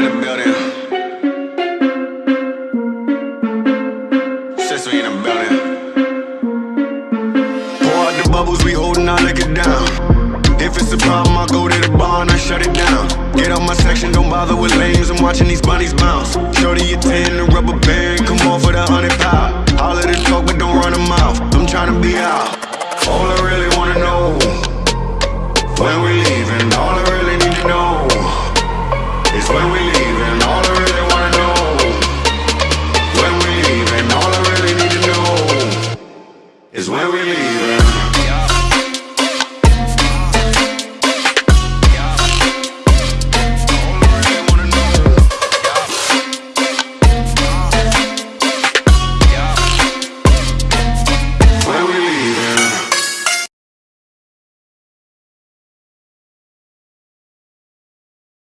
in the building. Since in the building. Pour out the bubbles, we holding, our liquor down. If it's a problem, I go to the bar and I shut it down. Get out my section, don't bother with lames. I'm watching these bunnies bounce. Shorty, you ten, the rubber band. Come on for the hundred pound. All of this talk, but don't run a mouth. I'm trying to be out. All I really wanna know when we leaving. is where we leave it.